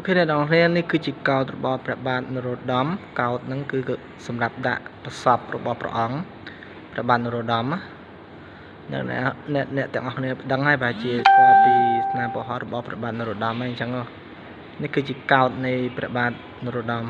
អូខេអ្នកនរគ្នានេះគឺជាកោតរបស់ព្រះបាទនរោត្តមកោតហ្នឹងគឺសម្រាប់ដាក់ប្រសពរបស់ព្រះអង្គព្រះបាទនរោត្តមអ្នកអ្នកអ្នកទាំងអស់គ្នាដឹងហើយប្រហែលជាស្គាល់ពីស្នាមពហុរបស់ព្រះបាទនរោត្តមហើយអញ្ចឹងនេះគឺជាកោតនៃព្រះបាទនរោត្តម